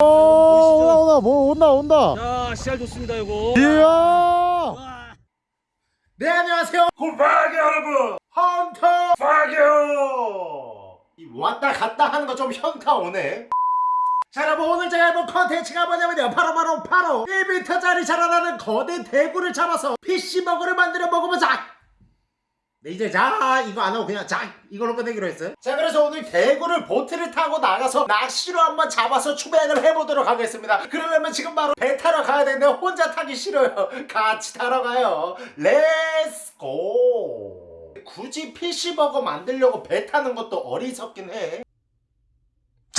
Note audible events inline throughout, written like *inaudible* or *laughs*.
오 온다 뭐 온다 온다. 자, 씨알 좋습니다, 이거. 이야! 와. 네 안녕하세요. 굿바기 여러분! 헌터! 파교 이 왔다 갔다 하는 거 좀 현타 오네. 자 여러분 오늘 제가 해볼 컨텐츠가 뭐냐면요. 바로 바로 바로. 1m짜리 자라나는 거대 대구를 잡아서 fish버거를 만들어 먹으면서 이제 자 이거 안 하고 그냥 자 이걸로 끝내기로 했어요. 자 그래서 오늘 대구를 보트를 타고 나가서 낚시로 한번 잡아서 추배를 해보도록 하겠습니다. 그러려면 지금 바로 배 타러 가야 되는데 혼자 타기 싫어요. *laughs* 같이 타러 가요. Let's go 굳이 fish버거 만들려고 배 타는 것도 어리석긴 해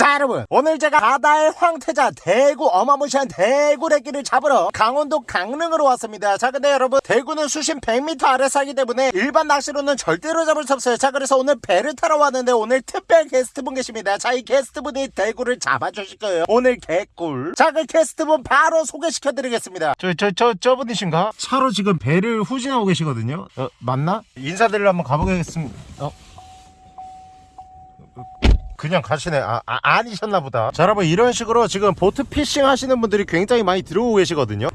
자 여러분. 오늘 제가 바다의 황태자 대구 어마무시한 대구래기를 잡으러 강원도 강릉으로 왔습니다. 자 근데 여러분 대구는 수심 100m 아래 살기 때문에 일반 낚시로는 절대로 잡을 수 없어요. 자 그래서 오늘 배를 타러 왔는데 오늘 특별 게스트분 계십니다. 자 이 게스트분이 대구를 잡아주실 거예요. 오늘 개꿀. 자 그 게스트분 바로 소개시켜 드리겠습니다. 저 저 저 저 분이신가? 차로 지금 배를 후진하고 계시거든요. 어 맞나? 인사드리러 한번 가보겠습니다. 어? 그냥 가시네. 아, 아 아니셨나 보다. 자 여러분 이런 식으로 지금 boat fishing 하시는 분들이 굉장히 많이 들어오고 계시거든요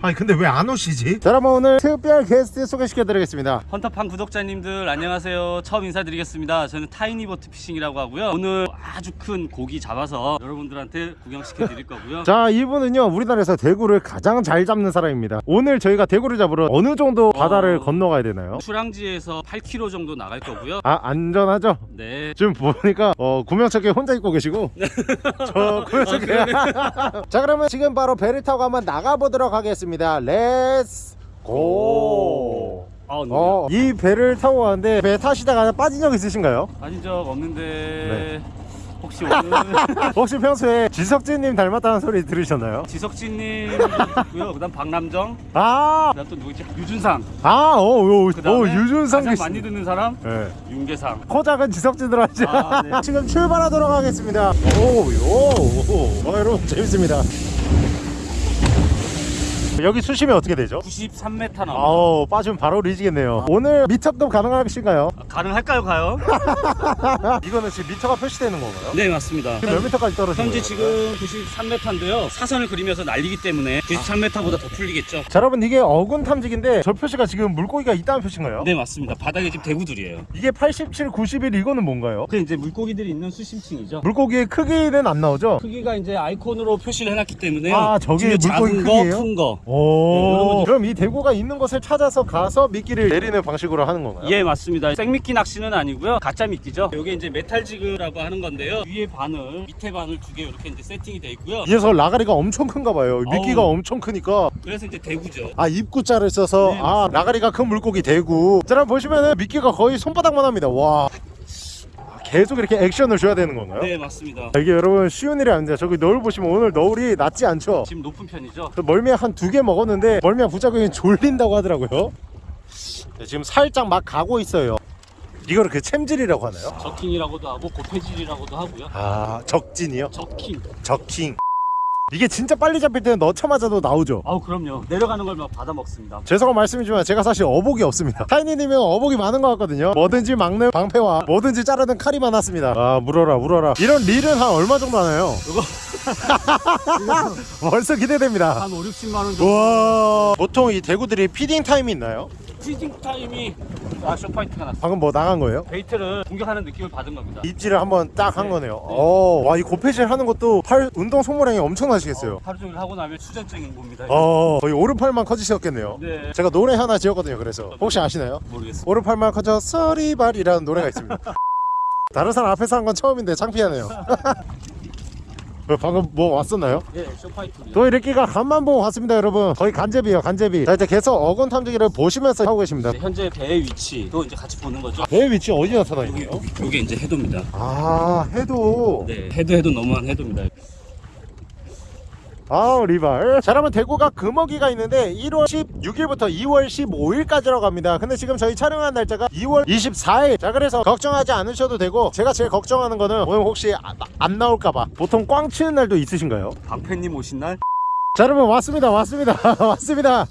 아니 근데 왜 안 오시지? 자 여러분 오늘 특별 게스트 소개시켜 드리겠습니다 헌터팡 구독자님들 안녕하세요. 처음 인사드리겠습니다. 저는 타이니보트 피싱이라고 하고요. 오늘 아주 큰 고기 잡아서 여러분들한테 구경시켜 드릴 거고요. *laughs* 자 이분은요 우리나라에서 대구를 가장 잘 잡는 사람입니다 오늘 저희가 대구를 잡으러 어느 정도 바다를 어. 건너가야 되나요? 출항지에서 8km 정도 나갈 거고요. 아 안전하죠? 네. 지금 보니까 어 구명조끼 혼자 입고 계시고 *laughs* 저 구명조끼 *laughs* 자 그러면 지금 바로 배를 타고 한번 나가보도록 하겠습니다 let's go 아, 네. 어, 이 배를 타고 가는데 배 타시다가 빠진 적 있으신가요? 빠진 적 없는데 네. 혹시 오늘 *laughs* 혹시 평소에 지석진님 닮았다는 소리 들으셨나요? 지석진님 있고요. 그다음 박남정, 아, 그다음 또 누구지? 유준상. 아, 오, 오, 그다음에 오 유준상 가장 씨. 많이 듣는 사람 네. 윤계상. 코 작은 지석진으로 하죠. 아, 네. *laughs* 지금 출발하도록 하겠습니다. 오, 오, 오. 어, 여러분 재밌습니다. 여기 수심이 어떻게 되죠? 93m 나옵니다. 아우 빠지면 바로 리지겠네요 오늘 미터급 가능하신가요? 가능할까요, 가요? *laughs* 이거는 지금 미터가 표시되는 건가요? 네, 맞습니다. 지금 몇 미터까지 떨어진 현재 거예요? 지금 93m인데요. 사선을 그리면서 날리기 때문에 93m보다 더 풀리겠죠. 자 여러분 이게 어군 탐지기인데 저 표시가 지금 물고기가 있다는 표시인가요? 네, 맞습니다. 바닥에 지금 대구들이에요. 이게 87, 91 이거는 뭔가요? 그 이제 물고기들이 있는 수심층이죠. 물고기의 크기는 안 나오죠? 크기가 이제 아이콘으로 표시를 해놨기 때문에요. 아, 저게 물고기 작은? 거, 큰 거. 네, 오 여러분들- 그럼 이 대구가 있는 곳을 찾아서 가서 미끼를 내리는 방식으로 하는 건가요? 예, 맞습니다. 생미끼 낚시는 아니고요. 가짜 미끼죠. 이게 이제 metal jig라고 하는 건데요. 위에 바늘, 밑에 바늘 두 개 이렇게 이제 세팅이 돼 있고요. 이 녀석 라가리가 엄청 큰가 봐요 미끼가 아우. 엄청 크니까 그래서 이제 대구죠. 아 입구자를 써서 네, 아 라가리가 큰 물고기 대구 자 여러분 보시면은 미끼가 거의 손바닥만 합니다 와 계속 이렇게 액션을 줘야 되는 건가요? 네, 맞습니다. 이게 여러분 쉬운 일이 아닙니다 저기 너울 보시면 오늘 너울이 낮지 않죠 지금 높은 편이죠. 저 멀미 한두 개 먹었는데 멀미 부작용이 졸린다고 하더라고요 네, 지금 살짝 막 가고 있어요 이거를 그 챔질이라고 하나요? 적킹이라고도 하고 고패질이라고도 하고요. 아 jerking이요? Jerking. Jerking 이게 진짜 빨리 잡힐 때는 넣자마자도 나오죠 아우 그럼요. 내려가는 걸 막 받아 먹습니다. 죄송한 말씀이지만 제가 사실 어복이 없습니다 *laughs* 타이니님은 어복이 많은 것 같거든요 뭐든지 막는 방패와 뭐든지 자르는 칼이 많았습니다 아 물어라 물어라 이런 릴은 한 얼마 정도 하나요? 이거 *laughs* 벌써 기대됩니다 한 5, 60만 원 정도. 와 보통 이 대구들이 feeding time이 있나요? feeding time이 아 short bite가 났어. 방금 뭐 나간 거예요? bait를 공격하는 느낌을 받은 겁니다. 입질을 한번 딱한 네. 거네요 어, 와이 고패질 하는 것도 팔 운동 소모량이 엄청나시겠어요 어, 하루 종일 하고 나면 수전증인 겁니다. 어 거의 오른팔만 커지셨겠네요 네. 제가 노래 하나 지었거든요 그래서 혹시 아시나요? 모르겠어. 오른팔만 커져 써리발이라는 노래가 있습니다 *laughs* 다른 사람 앞에서 한 건 처음인데 창피하네요 왜 *laughs* 방금 뭐 왔었나요? 예, short bite. 또 이렇게가 간만 보고 왔습니다 여러분 거의 간잽이요 간잽이 자 이제 계속 어군 탐지기를 보시면서 하고 계십니다 현재 배의 위치도 이제 같이 보는 거죠. 배 위치 어디 나타나 여기 있나요? 여기 요게 이제 해도입니다. 아 해도 네, 해도 해도 너무한 해도입니다. 아우 리발. 자 여러분 대구가 금어기가 있는데 1월 16일부터 2월 15일까지라고 합니다. 근데 지금 저희 촬영한 날짜가 2월 24일. 자 그래서 걱정하지 않으셔도 되고 제가 제일 걱정하는 거는 오늘 혹시 아- 안 나올까봐. 보통 꽝 치는 날도 있으신가요? 방패님 오신 날? 자 여러분 왔습니다. 왔습니다. *laughs* 왔습니다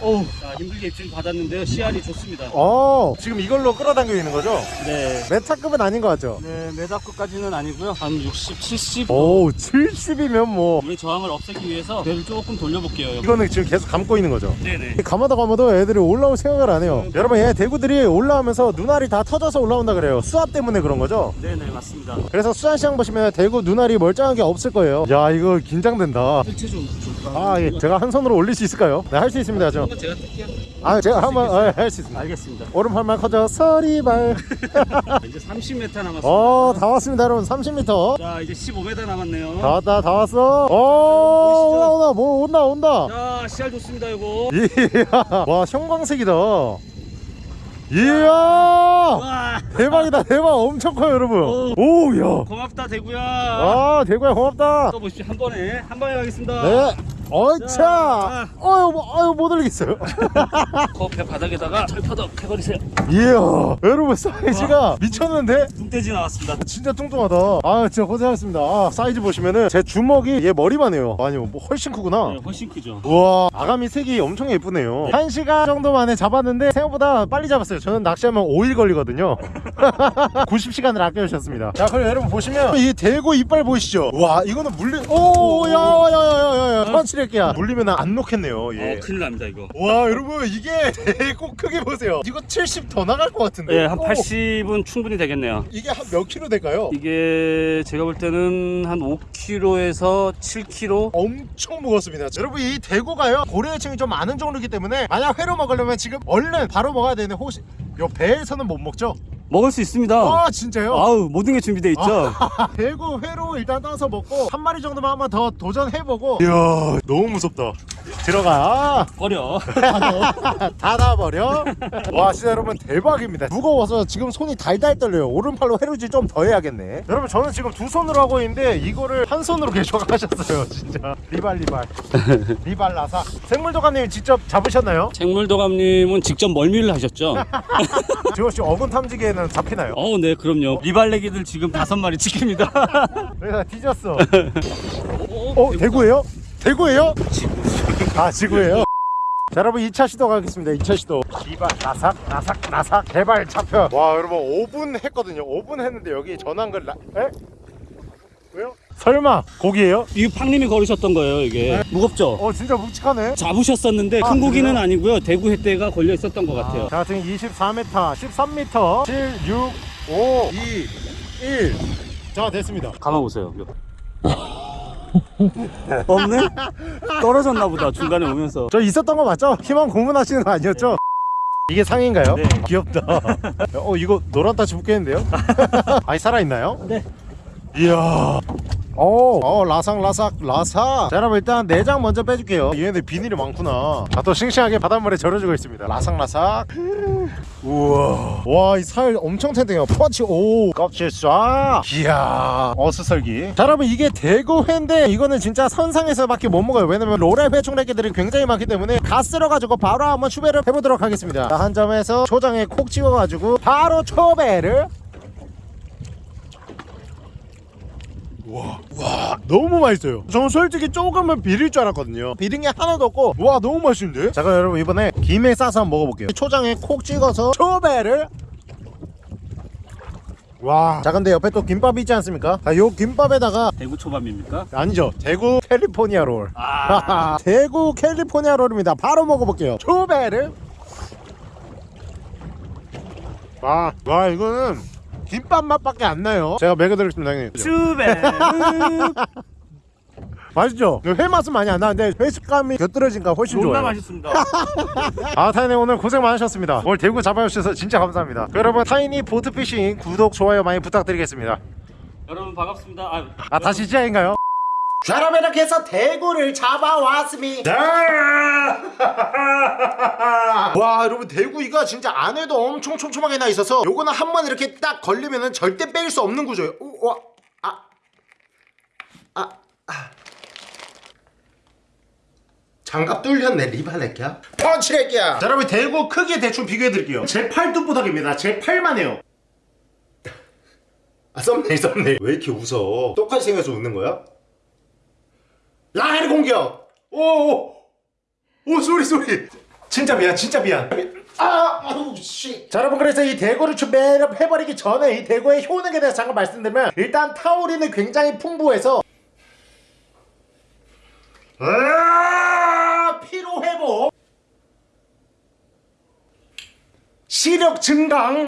어우, 자, 힘들게 입질 받았는데요. 씨알이 좋습니다. 어 지금 이걸로 끌어당기고 있는 거죠? 네. 메타급은 아닌 것 같죠? 네, 메다급까지는 아니고요. 한 60, 70. 오 70이면 뭐 물의 저항을 없애기 위해서 배를 조금 돌려볼게요. 여기. 이거는 지금 계속 감고 있는 거죠? 네네. 감아도 감아도 애들이 올라올 생각을 안 해요 여러분 얘 대구들이 올라오면서 눈알이 다 터져서 올라온다 그래요 수압 때문에 그런 거죠? 네네, 맞습니다. 그래서 수산시장 보시면 대구 눈알이 멀쩡한 게 없을 거예요 야 이거 긴장된다 좀 좀. 아 예. 제가 한 손으로 올릴 수 있을까요? 네 할 수 있습니다 저. 제가 뜰게요. 아 제가 한번 할 수 있습니다 알겠습니다. 오른팔만 커져 서리발 *laughs* 이제 30m 남았습니다. 어다 왔습니다 여러분 30m 자, 이제 15m 남았네요. 다 왔다 다 왔어 오 온다 온다 뭐 온다 온다 자, 씨알 좋습니다, 이거. 이야 와 형광색이다 이야 와, 대박이다 대박 엄청 커요 여러분 오. 오야 고맙다, 대구야. 아 대구야 고맙다 떠보십시오. 한 번에, 한 번에 가겠습니다. 네 어차! 자. 어유 뭐, 아유 못 올리겠어요. *laughs* 커피 바닥에다가 철퍼덕 해버리세요. 이야 여러분 사이즈가 미쳤는데? 뚱돼지 나왔습니다. 진짜 뚱뚱하다. 아 진짜 고생하셨습니다. 아, 사이즈 보시면은 제 주먹이 얘 머리만 해요. 아니 뭐 훨씬 크구나. 네, 훨씬 크죠. 우와 아가미 색이 엄청 예쁘네요. 한 시간 정도 만에 잡았는데 생각보다 빨리 잡았어요. 저는 낚시하면 5일 걸리거든요. *laughs* 90시간을 아껴주셨습니다. 자 그럼 여러분 보시면 이 대고 이빨 보이시죠? 와 이거는 물리 오야야야야야야 펀치레끼야 물리면 안 놓겠네요 어, 예. 큰일 납니다, 이거. 와 여러분 이게 *laughs* 대고 크게 보세요 이거 70 더 나갈 것 같은데 예, 한 오, 80은 충분히 되겠네요. 이게 한 몇 킬로 될까요? 이게 제가 볼 때는 한 5kg에서 7kg 엄청 무겁습니다. 여러분 이 대구가요 고래층이 좀 많은 종류이기 때문에 만약 회로 먹으려면 지금 얼른 바로 먹어야 되는데 혹시 요 배에서는 못 먹죠? 먹을 수 있습니다. 아 진짜요? 아우 모든 게 준비돼 있죠. *laughs* 대구 회로 일단 따서 먹고 한 마리 정도만 한번 더 도전해보고 이야 너무 무섭다 들어가 버려. *laughs* 닫아버려 와 진짜 여러분 대박입니다 무거워서 지금 손이 달달 떨려요 오른팔로 회루질 좀 더 해야겠네 여러분 저는 지금 두 손으로 하고 있는데 이거를 한 손으로 계속 하셨어요 진짜 리발 리발 *laughs* 리발 나사 생물도감님 직접 잡으셨나요? 생물도감님은 직접 멀미를 하셨죠? *laughs* 지호씨 어군 탐지기에는 잡히나요? 어, 네, 그럼요. 리발레기들 지금 다섯 마리 지킵니다. 내가 뒤졌어 어 대구예요? 대구예요? 아 지구예요? 자 여러분 2차 시도 가겠습니다 2차 시도 이발 나삭 나삭 나삭 개발 차표 와 여러분 5분 했거든요 5분 했는데 여기 전화한걸 라... 에? 왜요? 설마 고기예요? 이게 팡님이 걸으셨던 거예요, 이게. 무겁죠? 어 진짜 묵직하네 잡으셨었는데 아, 큰 고기는 그래요? 아니고요. 대구 횟대가 걸려 있었던 것 같아요. 자 지금 24m 13m 7 6 5 2 1자 됐습니다 가만 보세요. 없네? 떨어졌나 보다 중간에 오면서. 저 있었던 거 맞죠? 희망 고문하시는 거 아니었죠? 이게 상인가요? 네. 귀엽다. *laughs* 어 이거 노란 따치 붙겠는데요? *laughs* 아니 살아있나요? 네. 이야. 어, 어 라삭 라삭 라삭. 자 여러분 일단 내장 먼저 빼줄게요. 얘네들 비닐이 많구나. 아, 또 싱싱하게 바닷물에 절여주고 있습니다. 라삭 라삭. 우와. 와 이 살 엄청 탱탱해요. 펀치 오 껍질 쏴. 이야. 어스설기. 자 여러분 이게 대구회인데 이거는 진짜 선상에서밖에 못 먹어요. 왜냐면 로레 회충래기들이 굉장히 많기 때문에 가 쓸어가지고 바로 한번 추배를 해보도록 하겠습니다. 자, 한 점에서 초장에 콕 찍어가지고 바로 초배를 와, 와 너무 맛있어요. 저는 솔직히 조금은 비릴 줄 알았거든요. 비린 게 하나도 없고 와 너무 맛있는데? 자 그럼 여러분 이번에 김에 싸서 한번 먹어볼게요. 초장에 콕 찍어서 초배를. 와 자 근데 옆에 또 김밥이 있지 않습니까? 자, 요 김밥에다가 대구 초밥입니까? 아니죠. 대구 캘리포니아 롤. 아, *laughs* 대구 캘리포니아 롤입니다. 바로 먹어볼게요. 초배를. 와, 와 이거는 김밥 맛밖에 안 나요 제가 먹여드리겠습니다 형님 추베. *laughs* 맛있죠? 회 맛은 많이 안 나는데 회 식감이 곁들여진가 훨씬 좋아요 맛있습니다. *laughs* 아 타이니 오늘 고생 많으셨습니다 오늘 대구 잡아주셔서 진짜 감사합니다 여러분 타이니 보트피싱 구독 좋아요 많이 부탁드리겠습니다 여러분 반갑습니다. 아, 아 다시 시작인가요? 해서 대구를 잡아왔습니다. *laughs* 와 여러분 대구이가 진짜 안에도 엄청 촘촘하게 나 있어서 요거는 한 번 이렇게 딱 걸리면은 절대 빼일 수 없는 구조예요. 오, 와, 아, 아, 아. 장갑 뚫렸네 리발레끼야? 펀치레끼야. 자 여러분 대구 크기 대충 비교해드릴게요. 제 팔뚝보닥입니다. 제 팔만 해요. 아 썸네일 썸네일. 왜 이렇게 웃어? 똑같이 생겨서 웃는 거야? 라헬 공격! 오오 오, 소리 소리. 진짜 미안 진짜 미안. 아 아우 씨 자 여러분 그래서 이 대구를 준비를 해버리기 전에 이 대구의 효능에 대해서 잠깐 말씀드리면 일단 타우린은 굉장히 풍부해서 아 피로 회복! 시력 증강!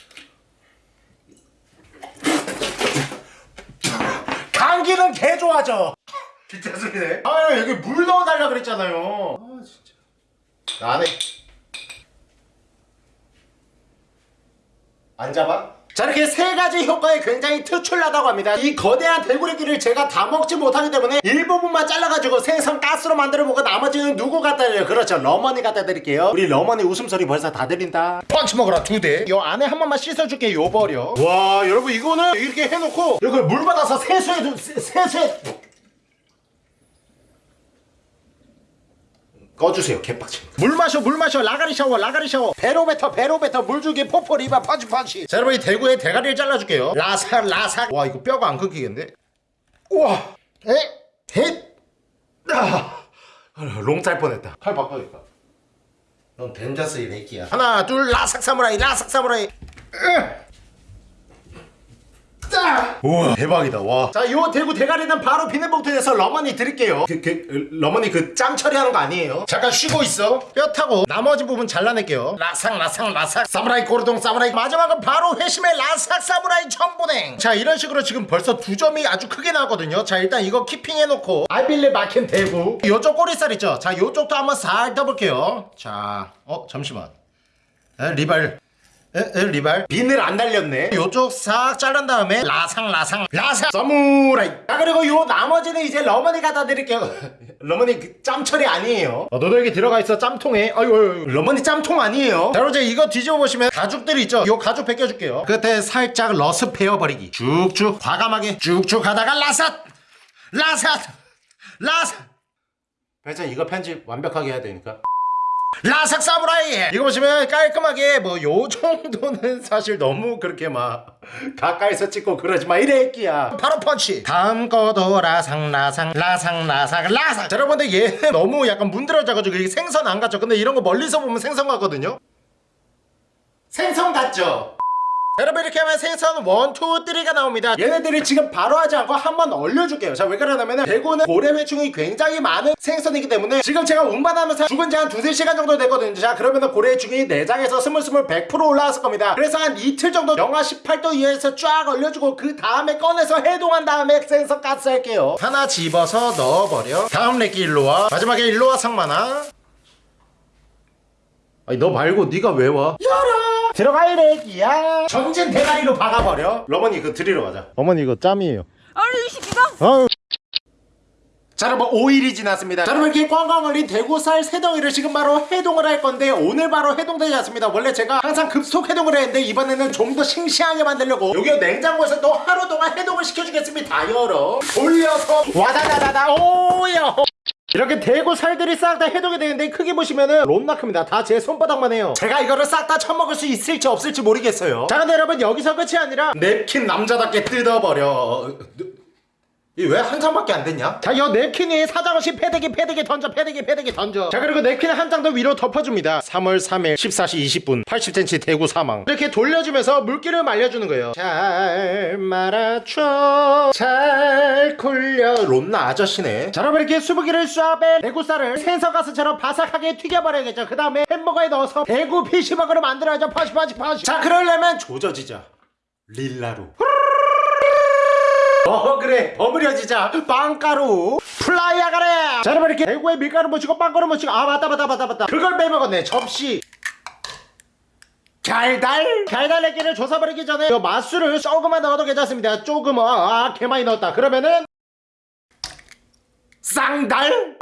감기는 개 좋아져 진짜 소리네. 아 여기 물 넣어달라 그랬잖아요. 아 진짜. 안해 안 잡아? 자 이렇게 세 가지 효과에 굉장히 특출나다고 합니다. 이 거대한 대구리기를 제가 다 먹지 못하기 때문에 일부분만 잘라가지고 생선 가스로 만들어 먹고 나머지는 누구 갖다 드려요? 그렇죠. 러머니 갖다 드릴게요. 우리 러머니 웃음소리 벌써 다 들린다. 펀치 먹어라 두대요 안에 한 번만 씻어줄게 요 버려. 와 여러분 이거는 이렇게 해놓고 이걸 물 받아서 세수해 두 세- 세수해 꺼주세요 개빡치 물 마셔 물 마셔. 라가리 샤워 라가리 샤워. 배로 뱉어 배로 뱉어 물 주기 포포 리바 펀치 펀치 자 여러분 이 대구에 대가리를 잘라줄게요. 라삭 라삭 와 이거 뼈가 안 끊기겠네 우와. 에 헷. 아, 롱짤 뻔했다. 칼 바꿔야겠다. 넌 덴자스 이 새끼야. 하나 둘 라삭 사무라이 라삭 사무라이. 으. 짜! 우와 대박이다. 와자 요 대구 대가리는 바로 비닐봉투에서 러머니 드릴게요. 그, 그 러머니 그 짬 처리하는 거 아니에요? 잠깐 쉬고 있어. 뼈 타고 나머지 부분 잘라낼게요. 라삭 라삭 라삭. 사무라이 고르동 사무라이. 마지막은 바로 회심의 라삭 사무라이 전보냉. 자 이런 식으로 지금 벌써 두 점이 아주 크게 나왔거든요. 자 일단 이거 keeping 해놓고. 알빌레 막힌 대구. 요쪽 꼬리살 있죠? 자 요쪽도 한번 살 떠볼게요. 자 어 잠시만. 에, 리발 에, 에, 리발? 비늘 안 달렸네. 요쪽 싹 자른 다음에 라상 라상 라상. 서무라이. 자 그리고 요 나머지는 이제 러머니 갖다 드릴게요. *laughs* 러머니 그 짬처리 아니에요. 어, 너도 여기 들어가 있어 짬통에. 아유, 아유 러머니 짬통 아니에요. 자 이제 이거 뒤집어 보시면 가죽들이 있죠? 요 가죽 벗겨줄게요. 끝에 살짝 러스 베어버리기. 쭉쭉 과감하게 쭉쭉 하다가 라삿! 라삿! 라삿! 배짱 이거 편집 완벽하게 해야 되니까 라삭 사무라이! 이거 보시면 깔끔하게 뭐 요 정도는 *laughs* 사실 너무 그렇게 막 가까이서 찍고 그러지 마. 이래 끼야. 바로 펀치! 다음 거도 라상 라상 라상 라상 라상 자 여러분들 얘는 *laughs* 너무 약간 문드러져가지고 이게 생선 안 같죠? 근데 이런 거 멀리서 보면 생선 같거든요? 생선 같죠 여러분 이렇게 하면 생선 one, two, three가 나옵니다. 얘네들이 지금 바로 하지 않고 한번 얼려줄게요. 자 왜 그러냐면 대구는 고래회충이 굉장히 많은 생선이기 때문에 지금 제가 운반하면서 죽은 지 한 두세 시간 정도 됐거든요. 자 그러면 고래회충이 내장에서 스물스물 100% 올라왔을 겁니다. 그래서 한 이틀 정도 영하 18도 이하에서 쫙 얼려주고 그 다음에 꺼내서 해동한 다음에 생선 가스 할게요. 하나 집어서 넣어버려. 다음 렉기 일로와. 마지막에 일로와 상만아 아니 너 말고 네가 왜 와? 열어! 들어가 이래기야. 전진 대가리로 박아버려? 러머니 이거 드리러 가자. 어머니 이거 짬이에요. 아니 이 새끼가 아유. 자 여러분 5일이 지났습니다. 자 여러분 이렇게 꽝꽝 얼린 대구살 새덩이를 지금 바로 해동을 할 건데 오늘 바로 해동되지 않습니다. 원래 제가 항상 급속 해동을 했는데 이번에는 좀 더 싱싱하게 만들려고 여기 냉장고에서 또 하루 동안 해동을 시켜주겠습니다. 열어. 돌려서 와다다다다 오야 이렇게 대구 살들이 싹 다 해동이 되는데 크게 보시면은 롬나 큽니다. 다 제 손바닥만 해요. 제가 이거를 싹 다 처먹을 수 있을지 없을지 모르겠어요. 자 근데 여러분 여기서 끝이 아니라 냅킨 남자답게 뜯어버려 이왜 한 장밖에 안 됐냐? 자, 이 냅킨 위에 사장없이 패대기 패대기 던져 패대기 패대기 던져. 자 그리고 냅킨 한장 더 위로 덮어줍니다. 3월 3일 14시 20분 80cm 대구 사망. 이렇게 돌려주면서 물기를 말려주는 거예요. 잘 말아줘. 잘 굴려. 롬나 아저씨네. 자 여러분 이렇게 수부기를 쏴빼 대구살을 생선가스처럼 바삭하게 튀겨버려야겠죠. 그 다음에 햄버거에 넣어서 대구 피시버거를 만들어야죠. 파시 파시 파시. 자 그러려면 조져지자. 릴라로 어 그래. 버무려지자. 빵가루. 플라이야 가래. 자 여러분 이렇게 대구에 밀가루 묻히고 빵가루 묻히고. 아 맞다 맞다 맞다 맞다. 그걸 빼먹었네 접시. 달달? 달달내기를 조사버리기 전에 요 맛술을 조금만 넣어도 괜찮습니다. 조금 아, 개 많이 넣었다. 그러면은 쌍달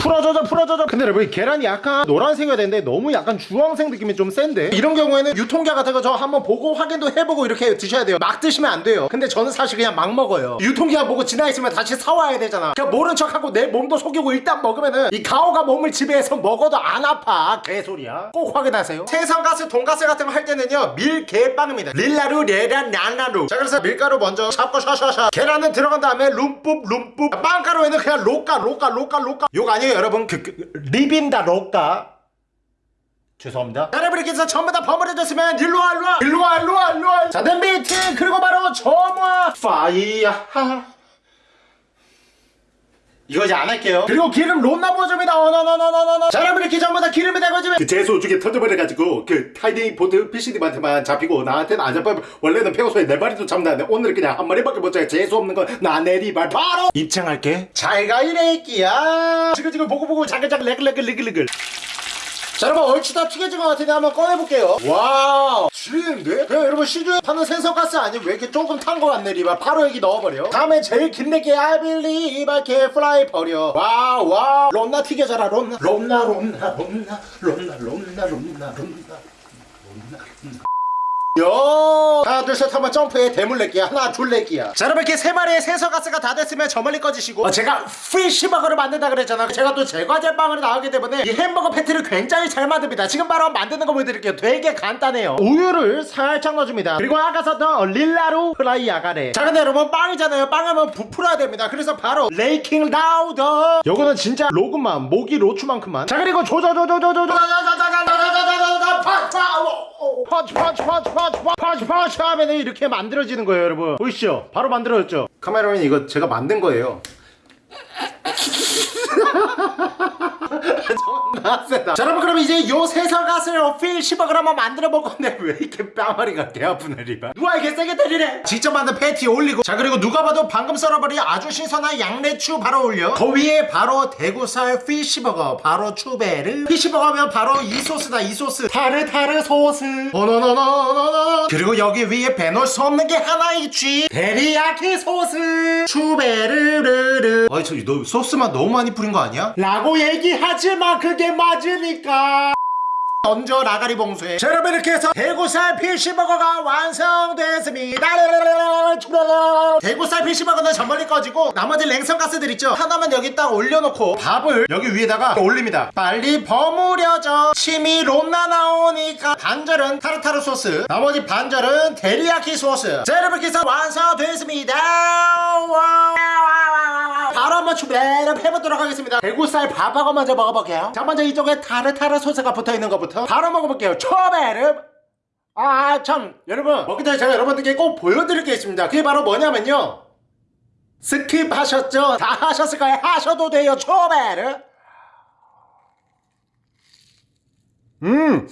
풀어줘줘 풀어줘줘. 근데 여러분 이 계란이 약간 노란색이어야 되는데 너무 약간 주황색 느낌이 좀 센데? 이런 경우에는 유통기한 같은 거 저 한번 보고 확인도 해보고 이렇게 드셔야 돼요. 막 드시면 안 돼요. 근데 저는 사실 그냥 막 먹어요. 유통기한 보고 지나 있으면 다시 사와야 되잖아. 그냥 모른 척하고 내 몸도 속이고 일단 먹으면은 이 가오가 몸을 지배해서 먹어도 안 아파. 개소리야. 꼭 확인하세요. 생선가스 돈가스 같은 거 할 때는요 밀개빵입니다. 릴라루 레란 란라루. 자 그래서 밀가루 먼저 잡고 샤샤샤. 계란은 들어간 다음에 룸뿌 룸뿌 빵가루에는 그냥 로까 로까 로까 로까 욕 아니에요 여러분 그, 그 립입니다 로까 죄송합니다. 여러분께서 전부 다 버무려졌으면 일로와 일로와. 일로와 일로와 일로와. 자 덤비팅. 그리고 바로 점화. fire 이거 이제 안 할게요. 그리고 기름 롬나 보여줍니다. 어너너너너너너 자 여러분 이렇게 전부 다 기름이 되고지면 그 재수 쪽에 터져버려가지고 그 타이니 보트 피싱님한테만 잡히고 나한테는 안 잡혀. 원래는 평소에 네 마리도 잡는데 오늘 그냥 한 마리밖에 못 잡아 재수 없는 건 나 내리발. 바로 입장할게. 잘가 이래끼야. 지금 지금 보고 보고 자글자글 레글레글 레글레글. 자 여러분 얼추 다 튀겨진 것 같은데 한번 꺼내볼게요. 와우 지리는데? 그냥 여러분 시중에 파는 생선가스 아니면 왜 이렇게 조금 탄 거 같네 리바 바로 여기 넣어버려. 다음에 제일 긴 내게 I believe I can fly 버려. 와우. 롬나 튀겨져라 롬나. 롬나 롬나 롬나 롬나 롬나 롬나 롬나 요! 하나 둘 셋 한번 점프해. 대물레기야 하나 둘레기야 자 여러분 이렇게 세 마리의 생선가스가 다 됐으면 저 멀리 꺼지시고. 어, 제가 피쉬버거를 만든다 그랬잖아 제가 또 제과제빵으로 나오기 때문에 이 햄버거 패티를 굉장히 잘 만듭니다. 지금 바로 만드는 거 보여드릴게요. 되게 간단해요. 우유를 살짝 넣어줍니다. 그리고 아까 썼던 릴라루 프라이 아가레. 자 근데 여러분 빵이잖아요. 빵하면 부풀어야 됩니다. 그래서 바로 레이킹 라우더. 요거는 진짜 로그만 모기 로추만큼만. 자 그리고 조조조조조조조 펀치 펀치 펀치 펀치 펀치 펀치 하면 이렇게 만들어지는 거예요 여러분 보이시죠? 바로 만들어졌죠? 카메라맨 이거 제가 만든 거예요 존나 세다. 자 여러분 그럼 이제 요 생선가스를 피시버거를 한번 만들어 볼 건데 *laughs* 왜 이렇게 뺨머리가 개 아프네 리바 누가 이렇게 세게 때리래? 직접 만든 패티 올리고. 자 그리고 누가 봐도 방금 썰어버린 아주 신선한 양배추 바로 올려. 그 위에 바로 대구살 피시버거 바로 추베르. 피시버거 하면 바로 이 소스다 이 소스. 타르타르 소스. 어너너너너너 그리고 여기 위에 빼놓을 수 없는 게 하나 있지. 데리야키 소스. 추베르르르. 아니 저기 너 소스만 너무 많이 뿌린 거 아니야? 라고 얘기하지마. 그게 맞으니까. 던져 라가리 봉쇄. 자 여러분 이렇게 해서 대구살 피쉬버거가 완성됐습니다. 대구살 피쉬버거는 전 멀리 꺼지고 나머지 생선가스들 있죠? 하나만 여기 딱 올려놓고 밥을 여기 위에다가 올립니다. 빨리 버무려져. 침이 롬나 나오니까 반절은 타르타르 소스 나머지 반절은 데리야키 소스. 자 여러분 이렇게 해서 완성됐습니다. 와. 바로 한번 추배를 해보도록 하겠습니다. 대구살 밥하고 먼저 먹어볼게요. 자 먼저 이쪽에 타르타르 소스가 붙어있는 것부터 바로 먹어볼게요. 초베르. 아 참 여러분 먹기 전에 제가 여러분들께 꼭 보여드릴 게 있습니다. 그게 바로 뭐냐면요. skip 하셨죠? 다 하셨을 거예요. 하셔도 돼요 초베르. 음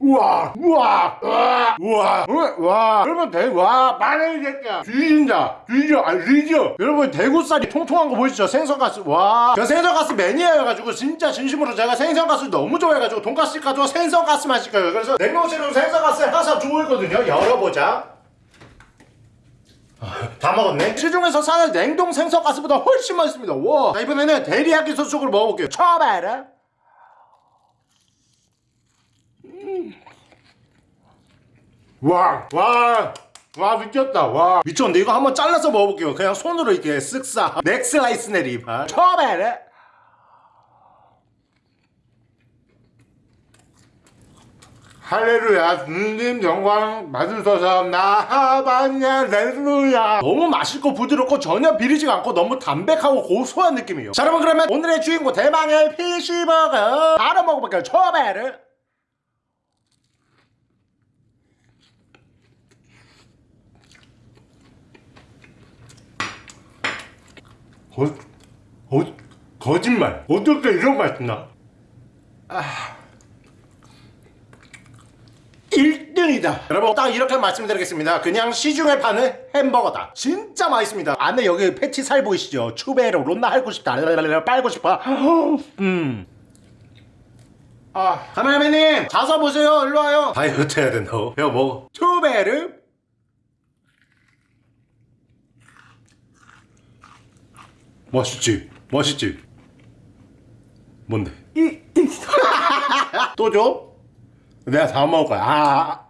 우와 우와 우와 우와. 우와 와 여러분 대와 마늘 새끼야. 뒤진다 뒤져 아 뒤져 여러분 대구살이 통통한 거 보이시죠? 생선가스. 와저 생선가스 매니아여가지고 진짜 진심으로 제가 생선가스 너무 좋아해가지고 돈가스 시켜도 생선가스만 시켜요? 그래서 냉동실로 생선가스 항상 주고 있거든요. 열어보자. 다 먹었네? 시중에서 사는 냉동 생선가스보다 훨씬 맛있습니다. 와 자, 이번에는 데리야끼 소스 쪽으로 먹어볼게요. 처바라 와, 와, 와 미쳤다. 와. 미쳤는데 이거 한번 잘라서 먹어볼게요. 그냥 손으로 이렇게 쓱싹. 넥슬라이스 내리바. 처음에 할렐루야. 주님 영광 받으소서 나하바냐 렐루야. 너무 맛있고 부드럽고 전혀 비리지가 않고 너무 담백하고 고소한 느낌이에요. 자 여러분 그러면 오늘의 주인공 대망의 피시버거 바로 먹어볼게요. 처음에 는 거, 어, 거짓말. 어떻게 이런 맛이 나? 아. 1등이다. 여러분, 딱 이렇게 말씀드리겠습니다. 그냥 시중에 파는 햄버거다. 진짜 맛있습니다. 안에 여기 패티 살 보이시죠? 추베로 론나 할고 싶다. 빨고 싶어. *laughs* 음. 아, 카메라맨님, 자서 보세요. 일로 와요. 다이어트 해야 된다. 야, 먹어. 추베르. 맛있지? 맛있지? 뭔데? 또 줘? 내가 다 먹을 거야. 아,